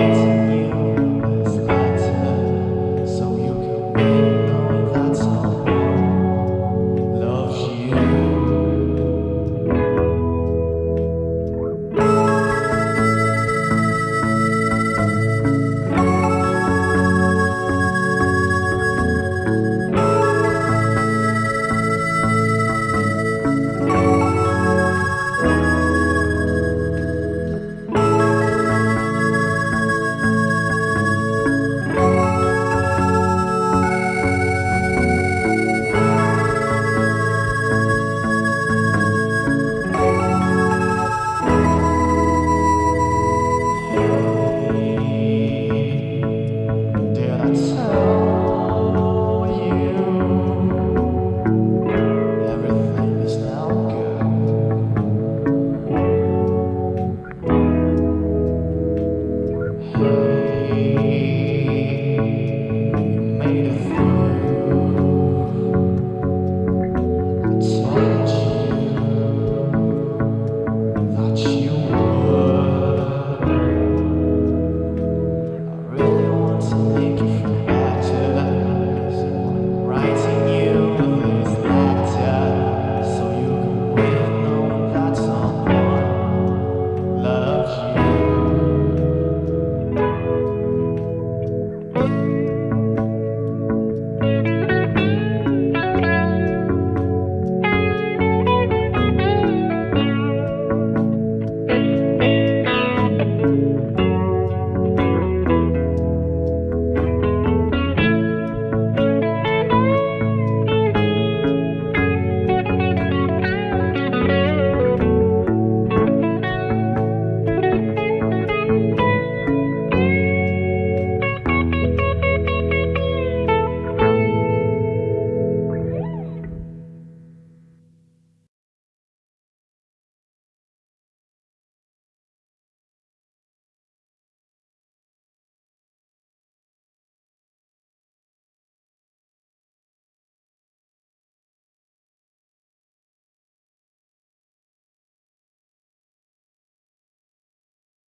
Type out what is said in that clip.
it.